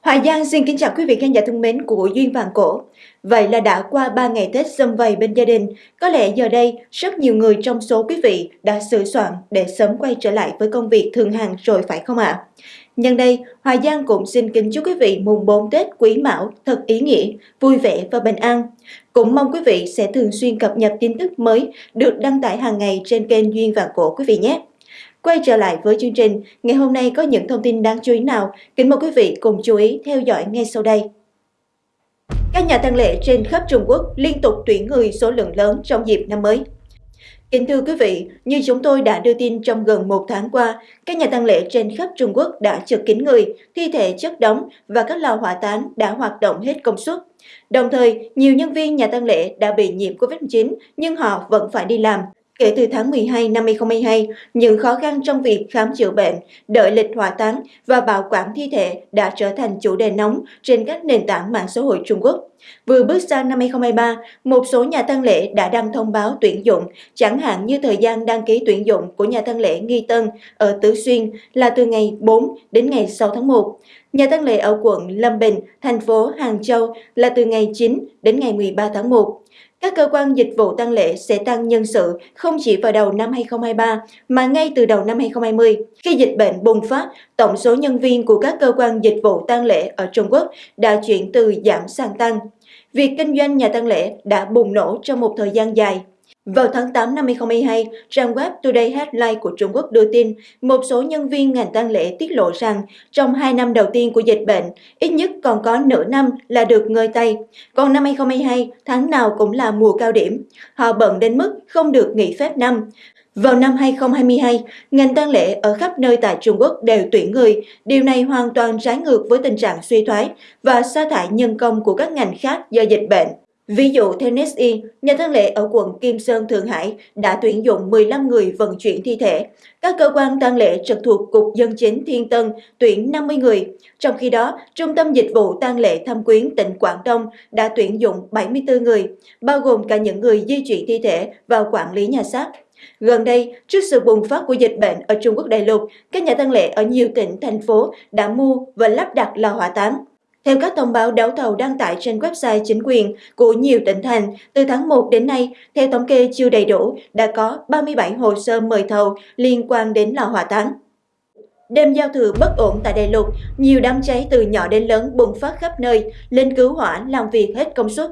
Hoài Giang xin kính chào quý vị khán giả thân mến của Duyên Vàng Cổ. Vậy là đã qua 3 ngày Tết xâm vầy bên gia đình, có lẽ giờ đây rất nhiều người trong số quý vị đã sửa soạn để sớm quay trở lại với công việc thường hàng rồi phải không ạ? Nhân đây, Hoài Giang cũng xin kính chúc quý vị mùng 4 Tết Quý Mão thật ý nghĩa, vui vẻ và bình an. Cũng mong quý vị sẽ thường xuyên cập nhật tin tức mới được đăng tải hàng ngày trên kênh Duyên Vàng Cổ quý vị nhé. Quay trở lại với chương trình, ngày hôm nay có những thông tin đáng chú ý nào? Kính mời quý vị cùng chú ý theo dõi ngay sau đây. Các nhà tăng lễ trên khắp Trung Quốc liên tục tuyển người số lượng lớn trong dịp năm mới. Kính thưa quý vị, như chúng tôi đã đưa tin trong gần một tháng qua, các nhà tăng lễ trên khắp Trung Quốc đã trực kín người, thi thể chất đóng và các lò hỏa táng đã hoạt động hết công suất. Đồng thời, nhiều nhân viên nhà tăng lễ đã bị nhiễm COVID-19 nhưng họ vẫn phải đi làm. Kể từ tháng 12 năm 2022, những khó khăn trong việc khám chữa bệnh, đợi lịch hỏa táng và bảo quản thi thể đã trở thành chủ đề nóng trên các nền tảng mạng xã hội Trung Quốc. Vừa bước sang năm 2023, một số nhà tăng lễ đã đăng thông báo tuyển dụng, chẳng hạn như thời gian đăng ký tuyển dụng của nhà tăng lễ Nghi Tân ở Tứ Xuyên là từ ngày 4 đến ngày 6 tháng 1. Nhà tăng lễ ở quận Lâm Bình, thành phố Hàng Châu là từ ngày 9 đến ngày 13 tháng 1. Các cơ quan dịch vụ tăng lễ sẽ tăng nhân sự không chỉ vào đầu năm 2023 mà ngay từ đầu năm 2020. Khi dịch bệnh bùng phát, tổng số nhân viên của các cơ quan dịch vụ tăng lễ ở Trung Quốc đã chuyển từ giảm sang tăng. Việc kinh doanh nhà tăng lễ đã bùng nổ trong một thời gian dài. Vào tháng 8 năm 2022, trang web Today Headline của Trung Quốc đưa tin một số nhân viên ngành tang lễ tiết lộ rằng trong 2 năm đầu tiên của dịch bệnh, ít nhất còn có nửa năm là được ngơi tay. Còn năm 2022, tháng nào cũng là mùa cao điểm. Họ bận đến mức không được nghỉ phép năm. Vào năm 2022, ngành tang lễ ở khắp nơi tại Trung Quốc đều tuyển người. Điều này hoàn toàn trái ngược với tình trạng suy thoái và sa thải nhân công của các ngành khác do dịch bệnh. Ví dụ Tennis NSI, nhà thân lễ ở quận Kim Sơn, Thượng Hải đã tuyển dụng 15 người vận chuyển thi thể. Các cơ quan tang lễ trực thuộc Cục Dân chính Thiên Tân tuyển 50 người. Trong khi đó, Trung tâm Dịch vụ tang lễ Thâm Quyến tỉnh Quảng Đông đã tuyển dụng 74 người, bao gồm cả những người di chuyển thi thể vào quản lý nhà xác. Gần đây, trước sự bùng phát của dịch bệnh ở Trung Quốc đại lục, các nhà tang lễ ở nhiều tỉnh, thành phố đã mua và lắp đặt lò hỏa táng. Theo các thông báo đấu thầu đăng tải trên website chính quyền của nhiều tỉnh thành, từ tháng 1 đến nay, theo thống kê chưa đầy đủ, đã có 37 hồ sơ mời thầu liên quan đến lò hỏa táng. Đêm giao thừa bất ổn tại đại lục, nhiều đám cháy từ nhỏ đến lớn bùng phát khắp nơi, lính cứu hỏa làm việc hết công suất.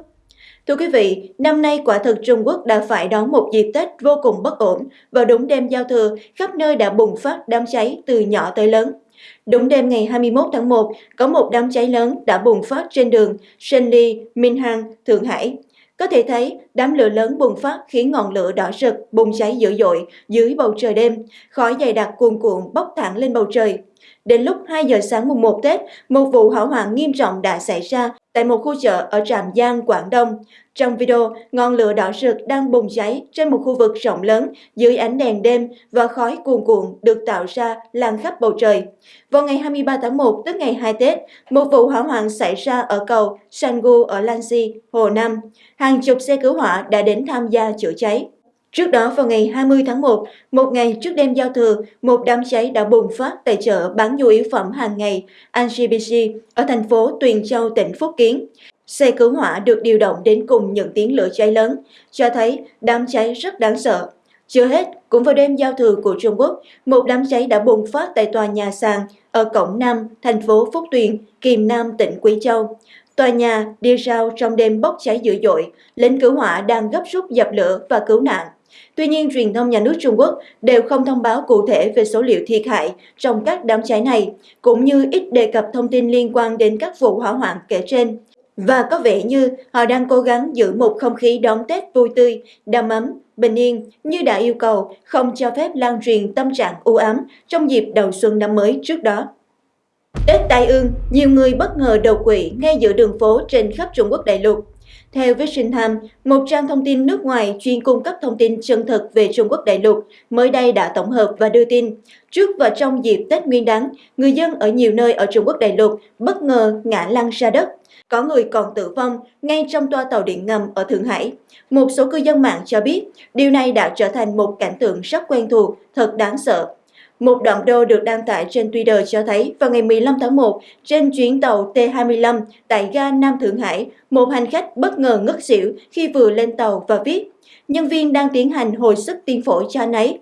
Thưa quý vị, năm nay quả thực Trung Quốc đã phải đón một dịp Tết vô cùng bất ổn. Vào đúng đêm giao thừa, khắp nơi đã bùng phát đám cháy từ nhỏ tới lớn. Đúng đêm ngày 21 tháng 1, có một đám cháy lớn đã bùng phát trên đường Shenli, Minhang, Thượng Hải. Có thể thấy, đám lửa lớn bùng phát khiến ngọn lửa đỏ rực bùng cháy dữ dội dưới bầu trời đêm, khói dày đặc cuồn cuộn bốc thẳng lên bầu trời. Đến lúc 2 giờ sáng mùng 1 Tết, một vụ hỏa hoạn nghiêm trọng đã xảy ra tại một khu chợ ở Trạm Giang, Quảng Đông. Trong video, ngọn lửa đỏ rực đang bùng cháy trên một khu vực rộng lớn dưới ánh đèn đêm và khói cuồn cuộn được tạo ra lan khắp bầu trời. Vào ngày 23 tháng 1, tức ngày 2 Tết, một vụ hỏa hoạn xảy ra ở cầu Sangu ở Lanxi, Hồ Nam. Hàng chục xe cứu hỏa đã đến tham gia chữa cháy. Trước đó vào ngày 20 tháng 1, một ngày trước đêm giao thừa, một đám cháy đã bùng phát tại chợ bán nhu yếu phẩm hàng ngày NGBC ở thành phố Tuyền Châu, tỉnh Phúc Kiến. Xe cứu hỏa được điều động đến cùng những tiếng lửa cháy lớn, cho thấy đám cháy rất đáng sợ. Chưa hết, cũng vào đêm giao thừa của Trung Quốc, một đám cháy đã bùng phát tại tòa nhà sàn ở cổng Nam, thành phố Phúc Tuyền, Kiềm Nam, tỉnh Quý Châu. Tòa nhà đi rao trong đêm bốc cháy dữ dội, lính cứu hỏa đang gấp rút dập lửa và cứu nạn. Tuy nhiên, truyền thông nhà nước Trung Quốc đều không thông báo cụ thể về số liệu thiệt hại trong các đám cháy này, cũng như ít đề cập thông tin liên quan đến các vụ hỏa hoạn kể trên. Và có vẻ như họ đang cố gắng giữ một không khí đón Tết vui tươi, đầm ấm, bình yên như đã yêu cầu không cho phép lan truyền tâm trạng u ám trong dịp đầu xuân năm mới trước đó. Tết Tai ương, nhiều người bất ngờ đầu quỵ ngay giữa đường phố trên khắp Trung Quốc đại lục. Theo Vision một trang thông tin nước ngoài chuyên cung cấp thông tin chân thực về Trung Quốc đại lục, mới đây đã tổng hợp và đưa tin. Trước và trong dịp Tết Nguyên đán, người dân ở nhiều nơi ở Trung Quốc đại lục bất ngờ ngã lăn ra đất. Có người còn tử vong ngay trong toa tàu điện ngầm ở Thượng Hải. Một số cư dân mạng cho biết điều này đã trở thành một cảnh tượng rất quen thuộc, thật đáng sợ. Một đoạn video được đăng tải trên Twitter cho thấy vào ngày 15 tháng 1, trên chuyến tàu T25 tại ga Nam Thượng Hải, một hành khách bất ngờ ngất xỉu khi vừa lên tàu và viết Nhân viên đang tiến hành hồi sức tiêm phổi cho anh ấy.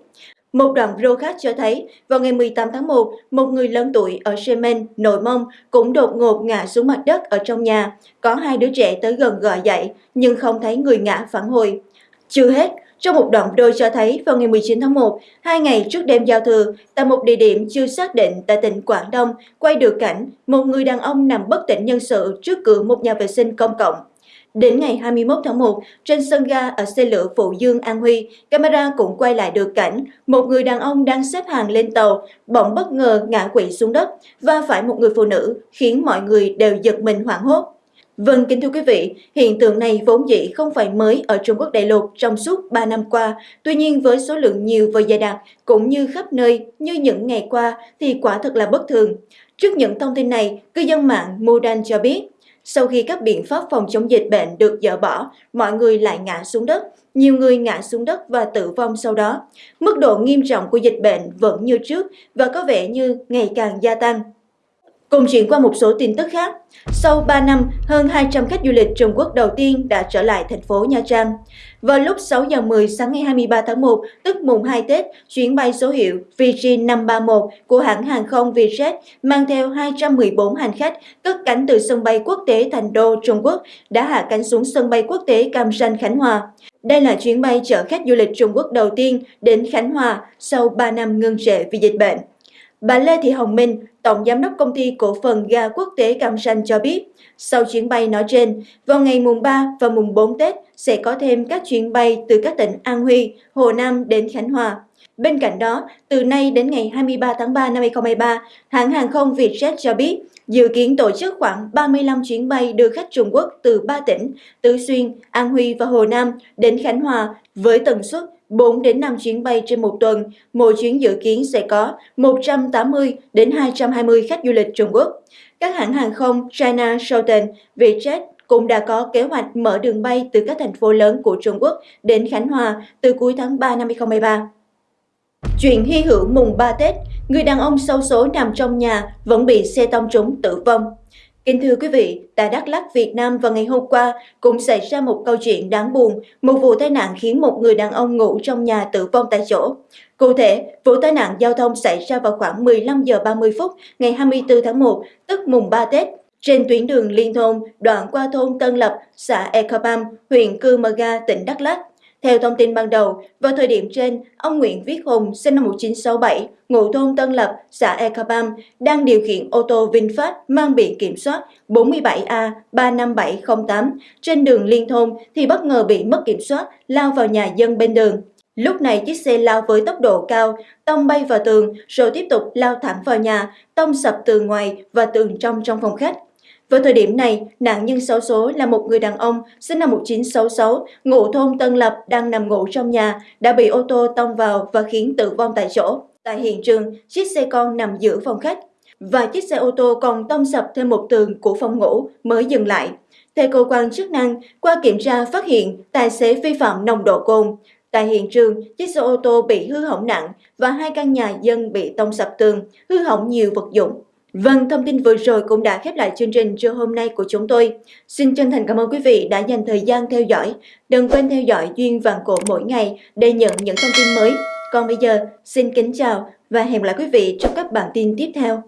Một đoạn video khác cho thấy, vào ngày 18 tháng 1, một người lớn tuổi ở Yemen, Nội Mông cũng đột ngột ngã xuống mặt đất ở trong nhà. Có hai đứa trẻ tới gần gọi dậy, nhưng không thấy người ngã phản hồi. Chưa hết, trong một đoạn video cho thấy vào ngày 19 tháng 1, hai ngày trước đêm giao thừa, tại một địa điểm chưa xác định tại tỉnh Quảng Đông, quay được cảnh một người đàn ông nằm bất tỉnh nhân sự trước cửa một nhà vệ sinh công cộng. Đến ngày 21 tháng 1, trên sân ga ở xe lửa Phụ Dương An Huy, camera cũng quay lại được cảnh một người đàn ông đang xếp hàng lên tàu, bỗng bất ngờ ngã quỵ xuống đất và phải một người phụ nữ, khiến mọi người đều giật mình hoảng hốt. Vâng, kính thưa quý vị, hiện tượng này vốn dĩ không phải mới ở Trung Quốc đại lục trong suốt 3 năm qua. Tuy nhiên với số lượng nhiều và dày đặc cũng như khắp nơi như những ngày qua thì quả thật là bất thường. Trước những thông tin này, cư dân mạng Mudan cho biết, sau khi các biện pháp phòng chống dịch bệnh được dỡ bỏ, mọi người lại ngã xuống đất, nhiều người ngã xuống đất và tử vong sau đó. Mức độ nghiêm trọng của dịch bệnh vẫn như trước và có vẻ như ngày càng gia tăng. Cùng chuyển qua một số tin tức khác. Sau 3 năm, hơn 200 khách du lịch Trung Quốc đầu tiên đã trở lại thành phố Nha Trang. Vào lúc 6 giờ 10 sáng ngày 23 tháng 1, tức mùng 2 Tết, chuyến bay số hiệu VG 531 của hãng hàng không Vietjet mang theo 214 hành khách cất cánh từ sân bay quốc tế Thành Đô, Trung Quốc đã hạ cánh xuống sân bay quốc tế Cam Ranh, Khánh Hòa. Đây là chuyến bay chở khách du lịch Trung Quốc đầu tiên đến Khánh Hòa sau 3 năm ngưng trệ vì dịch bệnh. Bà Lê Thị Hồng Minh, Tổng Giám đốc Công ty Cổ phần Ga Quốc tế Cam Ranh cho biết, sau chuyến bay nói trên, vào ngày mùng 3 và mùng 4 Tết sẽ có thêm các chuyến bay từ các tỉnh An Huy, Hồ Nam đến Khánh Hòa. Bên cạnh đó, từ nay đến ngày 23 tháng 3 năm 2023, hãng hàng không Vietjet cho biết dự kiến tổ chức khoảng 35 chuyến bay đưa khách Trung Quốc từ 3 tỉnh Tứ Xuyên, An Huy và Hồ Nam đến Khánh Hòa với tần suất 4 đến 5 chuyến bay trên một tuần, mỗi chuyến dự kiến sẽ có 180 đến 220 khách du lịch Trung Quốc. Các hãng hàng không China Southern, Vietjet cũng đã có kế hoạch mở đường bay từ các thành phố lớn của Trung Quốc đến Khánh Hòa từ cuối tháng 3 năm 2023. Chuyện hy hữu mùng 3 Tết, người đàn ông sâu số nằm trong nhà vẫn bị xe tông trúng tử vong. Kính thưa quý vị, tại Đắk Lắk, Việt Nam vào ngày hôm qua cũng xảy ra một câu chuyện đáng buồn, một vụ tai nạn khiến một người đàn ông ngủ trong nhà tử vong tại chỗ. Cụ thể, vụ tai nạn giao thông xảy ra vào khoảng 15 giờ 30 phút ngày 24 tháng 1, tức mùng 3 Tết, trên tuyến đường liên thôn đoạn qua thôn Tân Lập, xã Ekapam, huyện Cư Mơ Ga, tỉnh Đắk Lắk. Theo thông tin ban đầu, vào thời điểm trên, ông Nguyễn Viết Hùng, sinh năm 1967, ngụ thôn Tân Lập, xã Ekabam, đang điều khiển ô tô VinFast mang biển kiểm soát 47A 35708 trên đường liên thôn thì bất ngờ bị mất kiểm soát, lao vào nhà dân bên đường. Lúc này chiếc xe lao với tốc độ cao, tông bay vào tường rồi tiếp tục lao thẳng vào nhà, tông sập tường ngoài và tường trong trong phòng khách. Vào thời điểm này, nạn nhân xấu số là một người đàn ông sinh năm 1966, ngụ thôn Tân Lập đang nằm ngủ trong nhà, đã bị ô tô tông vào và khiến tử vong tại chỗ. Tại hiện trường, chiếc xe con nằm giữa phòng khách và chiếc xe ô tô còn tông sập thêm một tường của phòng ngủ mới dừng lại. Theo cơ quan chức năng, qua kiểm tra phát hiện tài xế vi phạm nồng độ cồn. Tại hiện trường, chiếc xe ô tô bị hư hỏng nặng và hai căn nhà dân bị tông sập tường, hư hỏng nhiều vật dụng. Vâng, thông tin vừa rồi cũng đã khép lại chương trình trưa hôm nay của chúng tôi. Xin chân thành cảm ơn quý vị đã dành thời gian theo dõi. Đừng quên theo dõi Duyên Vàng Cổ mỗi ngày để nhận những thông tin mới. Còn bây giờ, xin kính chào và hẹn gặp lại quý vị trong các bản tin tiếp theo.